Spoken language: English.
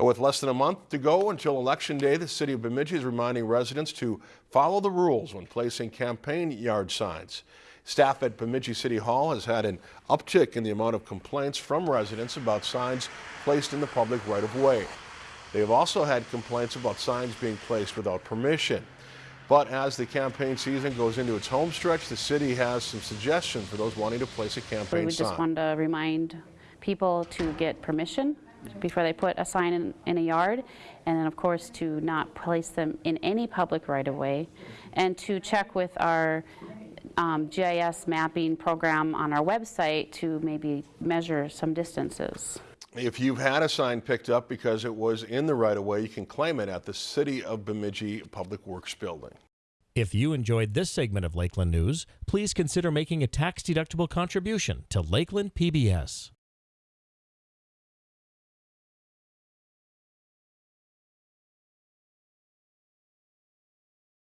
With less than a month to go until Election Day, the city of Bemidji is reminding residents to follow the rules when placing campaign yard signs. Staff at Bemidji City Hall has had an uptick in the amount of complaints from residents about signs placed in the public right-of-way. They have also had complaints about signs being placed without permission. But as the campaign season goes into its home stretch, the city has some suggestions for those wanting to place a We sign. We just want to remind people to get permission before they put a sign in, in a yard, and then of course to not place them in any public right-of-way, and to check with our um, GIS mapping program on our website to maybe measure some distances. If you've had a sign picked up because it was in the right-of-way, you can claim it at the City of Bemidji Public Works Building. If you enjoyed this segment of Lakeland News, please consider making a tax-deductible contribution to Lakeland PBS.